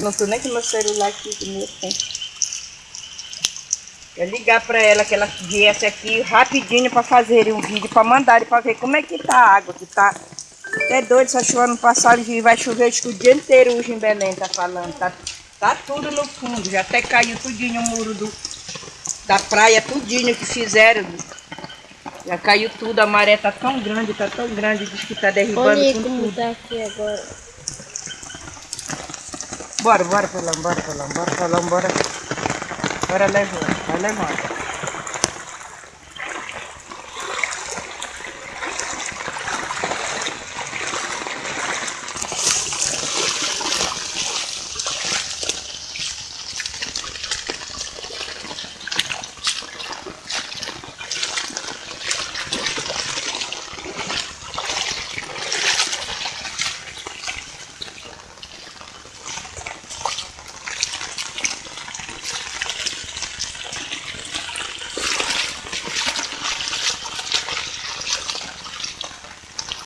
Não tô nem com meu celular aqui que meu tem. Eu ligar pra ela que ela viesse aqui rapidinho pra fazer um vídeo, pra mandar pra ver como é que tá a água, que tá até doido, só chuva no passado e vai chover acho que o dia inteiro hoje em Belém, tá falando. Tá, tá tudo no fundo, já até caiu tudinho o muro do, da praia, tudinho que fizeram. Já caiu tudo, a maré tá tão grande, tá tão grande, diz que tá derribando Olha tudo. como tudo. tá aqui agora. Bora, bora, Felão, bora, Felão, bora, Felão, bora. Bora, Lejo, vai, Lejo.